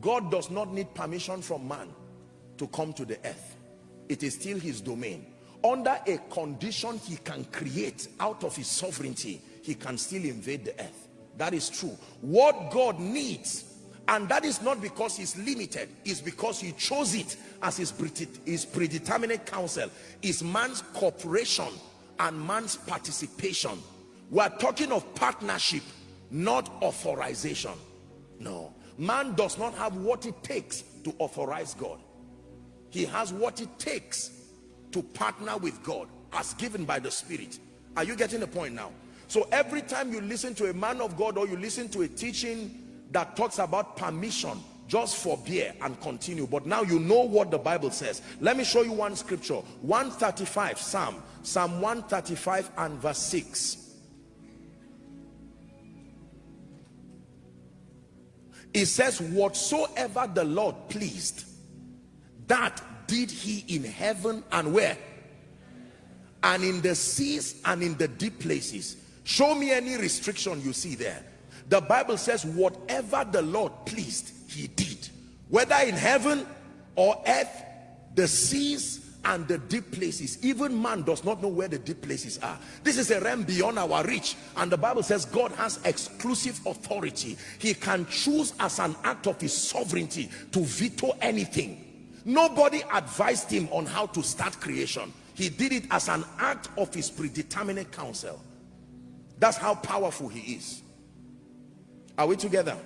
God does not need permission from man to come to the earth. It is still his domain. Under a condition he can create out of his sovereignty, he can still invade the earth. That is true. What God needs, and that is not because he's limited, is because he chose it as his, his predeterminate counsel, is man's cooperation and man's participation. We are talking of partnership, not authorization. No. Man does not have what it takes to authorize God. He has what it takes to partner with God as given by the Spirit. Are you getting the point now? So every time you listen to a man of God or you listen to a teaching that talks about permission, just forbear and continue. But now you know what the Bible says. Let me show you one scripture. 135 Psalm. Psalm 135 and verse 6. It says, whatsoever the Lord pleased, that did he in heaven and where? And in the seas and in the deep places. Show me any restriction you see there. The Bible says, whatever the Lord pleased, he did. Whether in heaven or earth, the seas and the deep places. Even man does not know where the deep places are. This is a realm beyond our reach. And the Bible says God has exclusive authority. He can choose as an act of his sovereignty to veto anything. Nobody advised him on how to start creation. He did it as an act of his predeterminate counsel. That's how powerful he is. Are we together?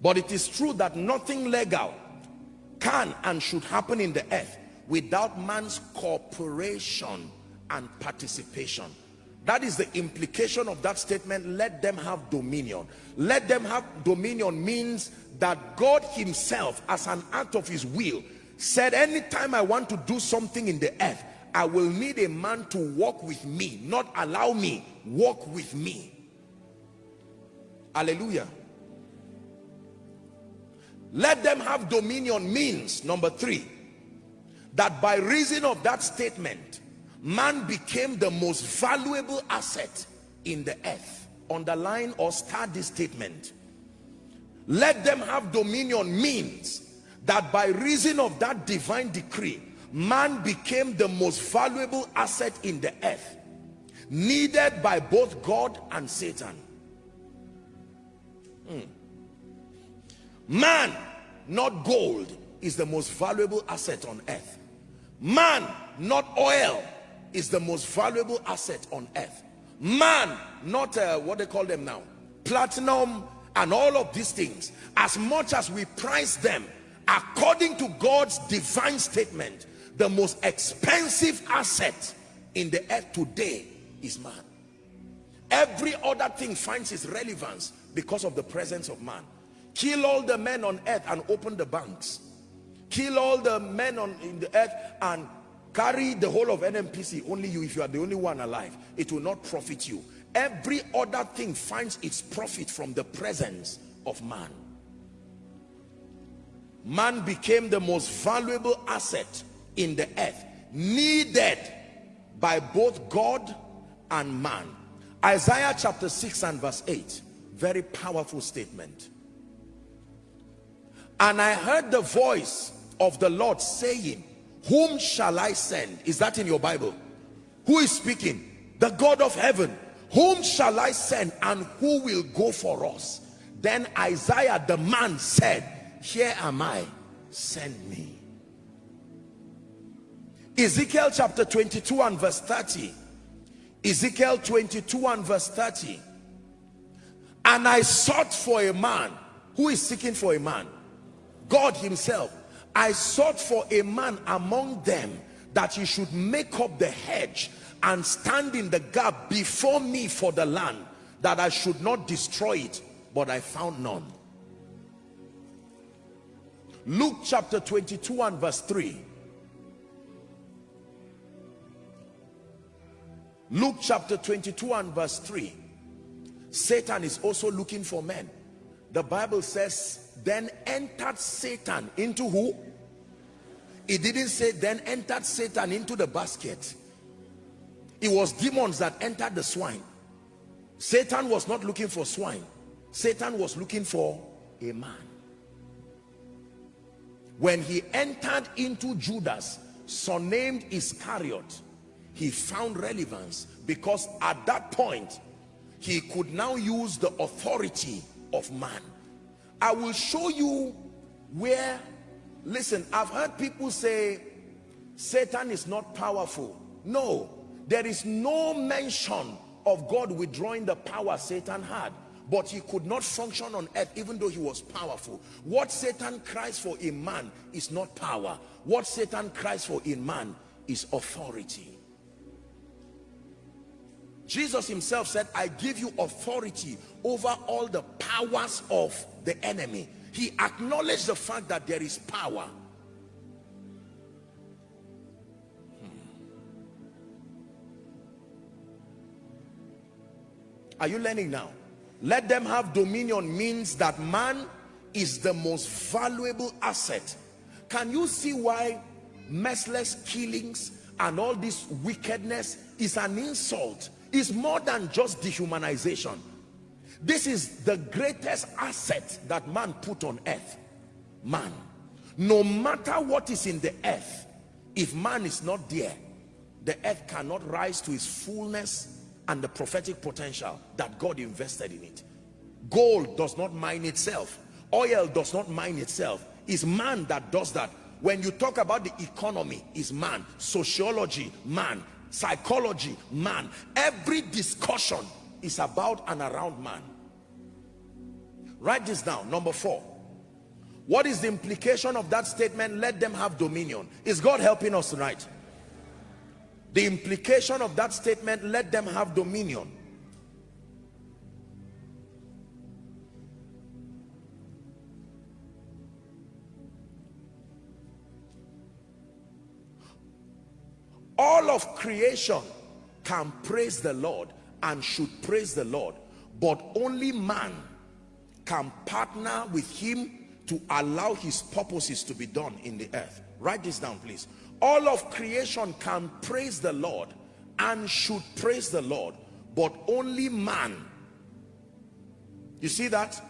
But it is true that nothing legal can and should happen in the earth without man's cooperation and participation. That is the implication of that statement, let them have dominion. Let them have dominion means that God himself, as an act of his will, said anytime I want to do something in the earth, I will need a man to walk with me, not allow me, walk with me. Hallelujah. Let them have dominion means, number three, that by reason of that statement, man became the most valuable asset in the earth. Underline or start this statement. Let them have dominion means that by reason of that divine decree, man became the most valuable asset in the earth, needed by both God and Satan. Hmm. Man, not gold, is the most valuable asset on earth. Man, not oil, is the most valuable asset on earth. Man, not uh, what they call them now, platinum and all of these things, as much as we price them, according to God's divine statement, the most expensive asset in the earth today is man. Every other thing finds its relevance because of the presence of man kill all the men on earth and open the banks. Kill all the men on in the earth and carry the whole of NNPC only you if you are the only one alive it will not profit you. Every other thing finds its profit from the presence of man. Man became the most valuable asset in the earth needed by both God and man. Isaiah chapter 6 and verse 8 very powerful statement and I heard the voice of the Lord saying, whom shall I send? Is that in your Bible? Who is speaking? The God of heaven. Whom shall I send and who will go for us? Then Isaiah the man said, here am I, send me. Ezekiel chapter 22 and verse 30. Ezekiel 22 and verse 30. And I sought for a man. Who is seeking for a man? God himself, I sought for a man among them that he should make up the hedge and stand in the gap before me for the land that I should not destroy it but I found none. Luke chapter 22 and verse 3 Luke chapter 22 and verse 3 Satan is also looking for men. The Bible says then entered Satan into who? It didn't say then entered Satan into the basket. It was demons that entered the swine. Satan was not looking for swine. Satan was looking for a man. When he entered into Judas, surnamed Iscariot, he found relevance because at that point, he could now use the authority of man. I will show you where, listen, I've heard people say, Satan is not powerful. No, there is no mention of God withdrawing the power Satan had but he could not function on earth even though he was powerful. What satan cries for in man is not power. What satan cries for in man is authority jesus himself said i give you authority over all the powers of the enemy. He acknowledged the fact that there is power. Hmm. are you learning now? Let them have dominion means that man is the most valuable asset. Can you see why merciless killings and all this wickedness is an insult is more than just dehumanization this is the greatest asset that man put on earth man no matter what is in the earth if man is not there the earth cannot rise to its fullness and the prophetic potential that God invested in it. Gold does not mine itself. Oil does not mine itself. It's man that does that. When you talk about the economy, is man. Sociology, man. Psychology, man. Every discussion is about and around man. Write this down. Number four. What is the implication of that statement? Let them have dominion. Is God helping us tonight? The implication of that statement, let them have dominion. All of creation can praise the Lord and should praise the Lord, but only man can partner with him to allow his purposes to be done in the earth. Write this down, please. All of creation can praise the Lord and should praise the Lord but only man you see that?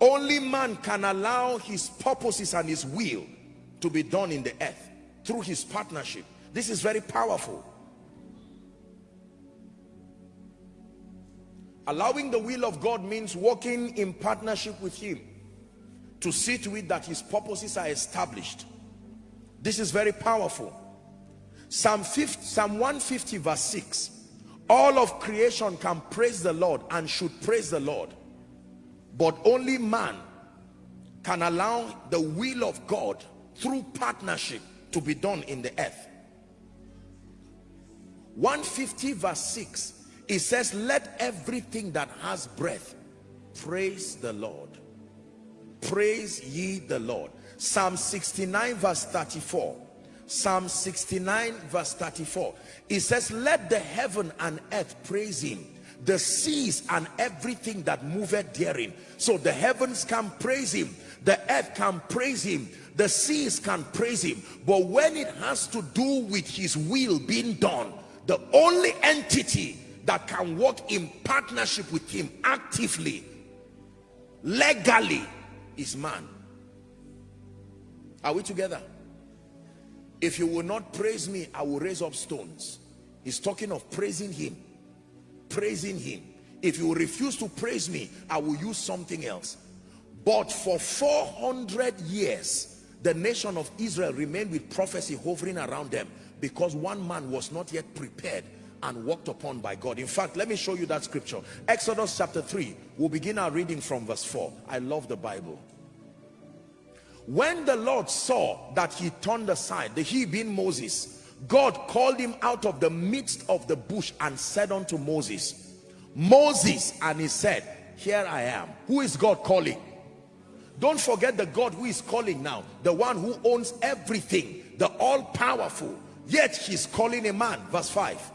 Only man can allow his purposes and his will to be done in the earth through his partnership this is very powerful allowing the will of God means working in partnership with him to see to it that his purposes are established this is very powerful. Psalm, 50, Psalm 150 verse 6. All of creation can praise the Lord and should praise the Lord. But only man can allow the will of God through partnership to be done in the earth. 150 verse 6 it says let everything that has breath praise the Lord. Praise ye the Lord. Psalm 69 verse 34. Psalm 69 verse 34. It says, let the heaven and earth praise him. The seas and everything that moveth therein. So the heavens can praise him. The earth can praise him. The seas can praise him. But when it has to do with his will being done the only entity that can work in partnership with him actively legally is man are we together? If you will not praise me, I will raise up stones. He's talking of praising him. Praising him. If you refuse to praise me, I will use something else. But for 400 years, the nation of Israel remained with prophecy hovering around them because one man was not yet prepared and walked upon by God. In fact, let me show you that scripture. Exodus chapter 3. We'll begin our reading from verse 4. I love the Bible when the Lord saw that he turned aside the he being Moses God called him out of the midst of the bush and said unto Moses Moses and he said here I am who is God calling don't forget the God who is calling now the one who owns everything the all-powerful yet he's calling a man verse 5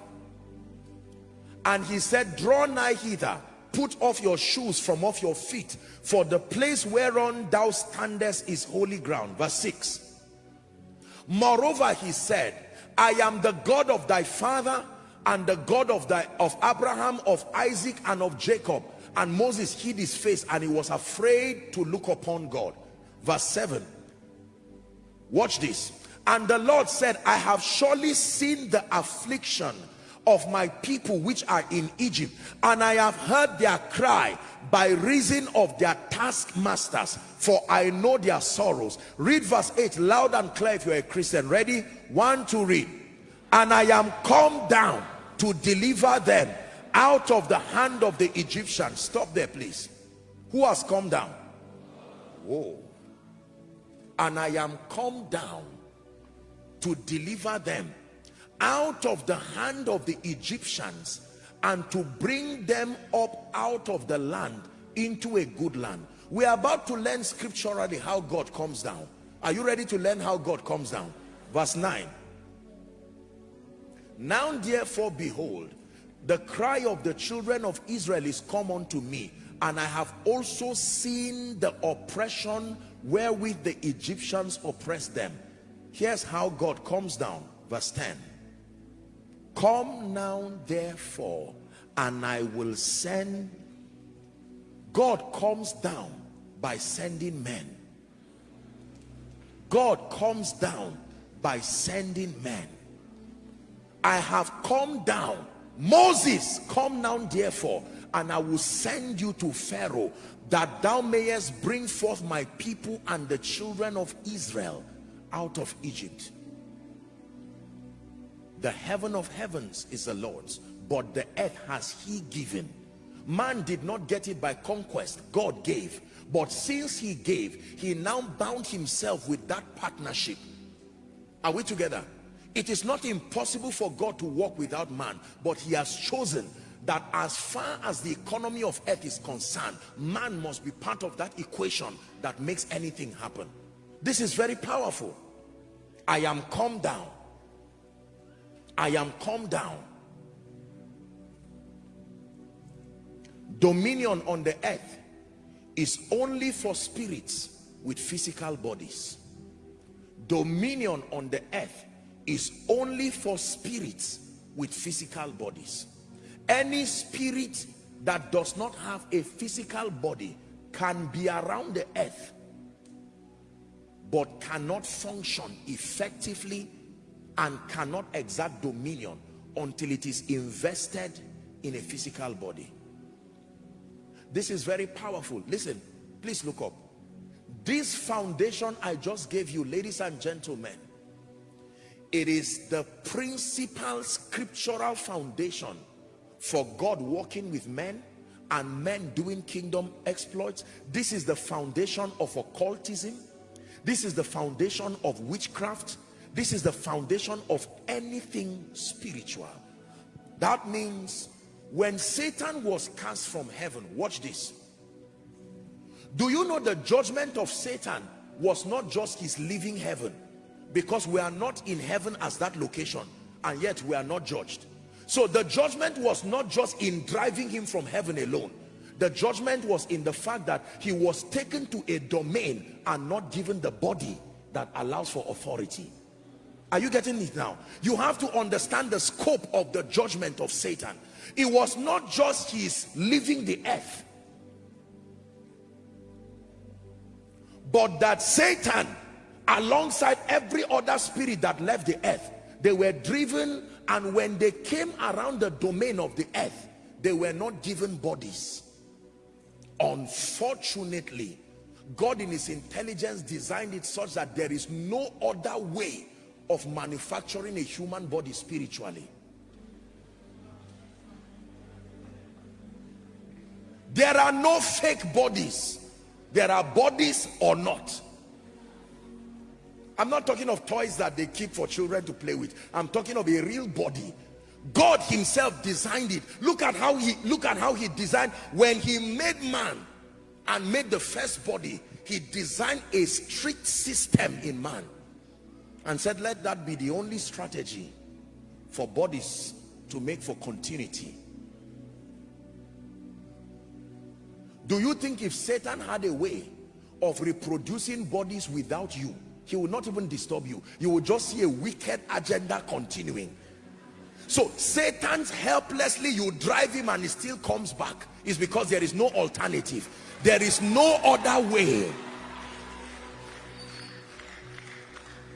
and he said draw nigh hither put off your shoes from off your feet for the place whereon thou standest is holy ground. Verse 6 moreover he said i am the god of thy father and the god of thy of abraham of isaac and of jacob. And Moses hid his face and he was afraid to look upon God. Verse 7 watch this and the Lord said I have surely seen the affliction of my people which are in Egypt and I have heard their cry by reason of their taskmasters for I know their sorrows. Read verse 8 loud and clear if you're a Christian. Ready? One to read. And I am come down to deliver them out of the hand of the Egyptians. Stop there please. Who has come down? Whoa. And I am come down to deliver them out of the hand of the Egyptians and to bring them up out of the land into a good land. We are about to learn scripturally how God comes down. Are you ready to learn how God comes down? Verse 9 now therefore behold the cry of the children of Israel is come unto me and I have also seen the oppression wherewith the Egyptians oppressed them here's how God comes down verse 10 come now therefore and I will send God comes down by sending men. God comes down by sending men. I have come down. Moses come down therefore and I will send you to Pharaoh that thou mayest bring forth my people and the children of Israel out of Egypt. The heaven of heavens is the Lord's but the earth has he given. Man did not get it by conquest God gave. But since he gave he now bound himself with that partnership. Are we together? It is not impossible for God to work without man but he has chosen that as far as the economy of earth is concerned man must be part of that equation that makes anything happen this is very powerful. I am calm down. I am calm down. Dominion on the earth is only for spirits with physical bodies. Dominion on the earth is only for spirits with physical bodies. Any spirit that does not have a physical body can be around the earth but cannot function effectively and cannot exert dominion until it is invested in a physical body this is very powerful listen please look up this foundation i just gave you ladies and gentlemen it is the principal scriptural foundation for God working with men and men doing kingdom exploits. This is the foundation of occultism. This is the foundation of witchcraft. This is the foundation of anything spiritual. That means when Satan was cast from heaven, watch this. Do you know the judgment of Satan was not just his leaving heaven? because we are not in heaven as that location and yet we are not judged so the judgment was not just in driving him from heaven alone the judgment was in the fact that he was taken to a domain and not given the body that allows for authority. Are you getting it now? You have to understand the scope of the judgment of satan. It was not just his leaving the earth but that satan alongside every other spirit that left the earth they were driven and when they came around the domain of the earth they were not given bodies unfortunately God in his intelligence designed it such that there is no other way of manufacturing a human body spiritually there are no fake bodies there are bodies or not I'm not talking of toys that they keep for children to play with. I'm talking of a real body. God himself designed it. Look at how he look at how he designed when he made man and made the first body, he designed a strict system in man and said let that be the only strategy for bodies to make for continuity. Do you think if Satan had a way of reproducing bodies without you he will not even disturb you you will just see a wicked agenda continuing so satan's helplessly you drive him and he still comes back. Is because there is no alternative. There is no other way.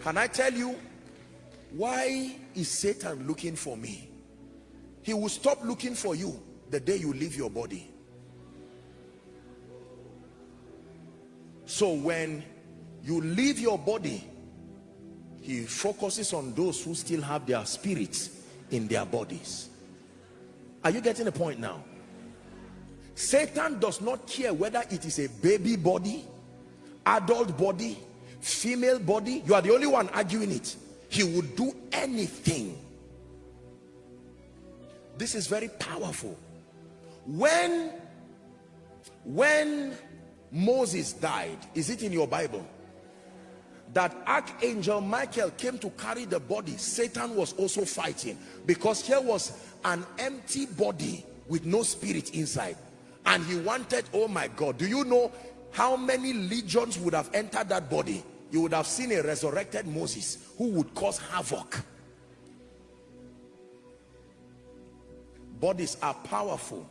Can i tell you why is satan looking for me? He will stop looking for you the day you leave your body. So when you leave your body he focuses on those who still have their spirits in their bodies. Are you getting the point now? Satan does not care whether it is a baby body adult body female body. You are the only one arguing it. He would do anything. This is very powerful. When when moses died is it in your bible that archangel michael came to carry the body satan was also fighting because here was an empty body with no spirit inside. And he wanted oh my god do you know how many legions would have entered that body? You would have seen a resurrected moses who would cause havoc. Bodies are powerful.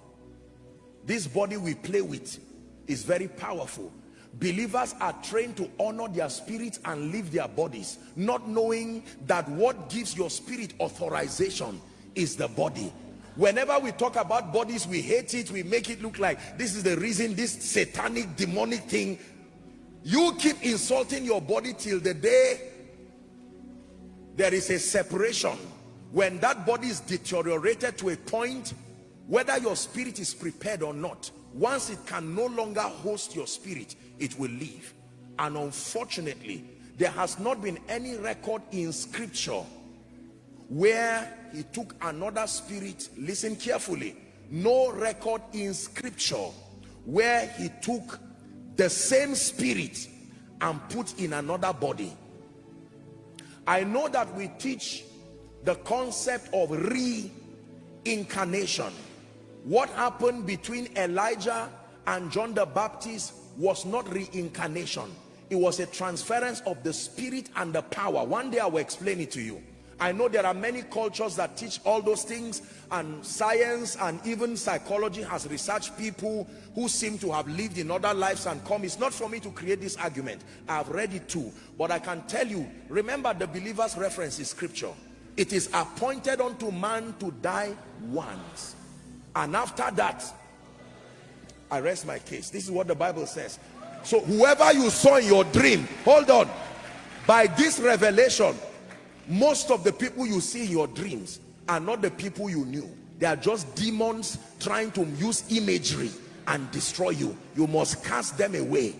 This body we play with is very powerful believers are trained to honor their spirits and leave their bodies not knowing that what gives your spirit authorization is the body. Whenever we talk about bodies we hate it we make it look like this is the reason this satanic demonic thing. You keep insulting your body till the day there is a separation. When that body is deteriorated to a point whether your spirit is prepared or not once it can no longer host your spirit it will leave. And unfortunately there has not been any record in scripture where he took another spirit listen carefully no record in scripture where he took the same spirit and put in another body. I know that we teach the concept of reincarnation. What happened between elijah and john the baptist was not reincarnation it was a transference of the spirit and the power one day i will explain it to you I know there are many cultures that teach all those things and science and even psychology has researched people who seem to have lived in other lives and come. It's not for me to create this argument. I've read it too. But I can tell you, remember the believer's reference is scripture. It is appointed unto man to die once. And after that, I rest my case. This is what the Bible says. So whoever you saw in your dream, hold on. By this revelation, most of the people you see in your dreams are not the people you knew they are just demons trying to use imagery and destroy you you must cast them away